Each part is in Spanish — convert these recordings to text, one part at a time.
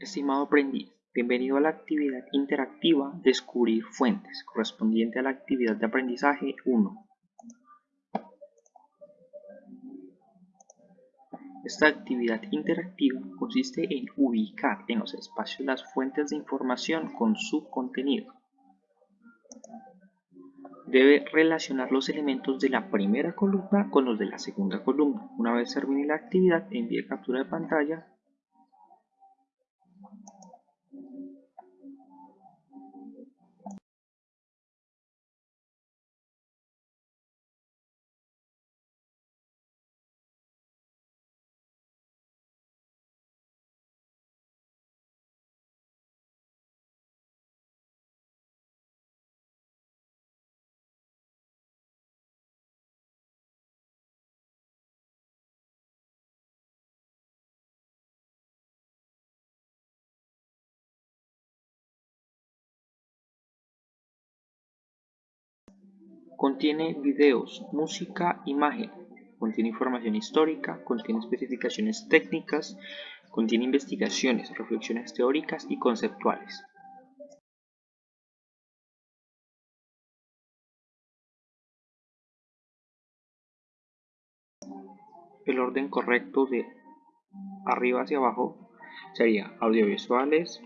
Estimado aprendiz, bienvenido a la actividad interactiva Descubrir fuentes, correspondiente a la actividad de aprendizaje 1. Esta actividad interactiva consiste en ubicar en los espacios las fuentes de información con su contenido. Debe relacionar los elementos de la primera columna con los de la segunda columna. Una vez termine la actividad, envíe captura de pantalla Contiene videos, música, imagen. Contiene información histórica, contiene especificaciones técnicas, contiene investigaciones, reflexiones teóricas y conceptuales. El orden correcto de arriba hacia abajo sería audiovisuales,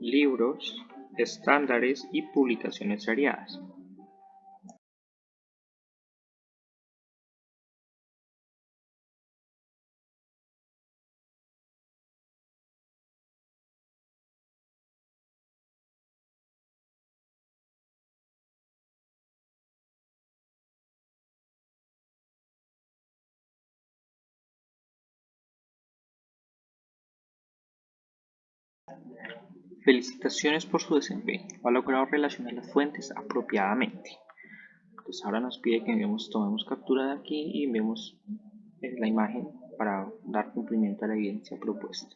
libros, estándares y publicaciones seriadas. Felicitaciones por su desempeño, ha logrado relacionar las fuentes apropiadamente. Entonces ahora nos pide que tomemos captura de aquí y enviemos la imagen para dar cumplimiento a la evidencia propuesta.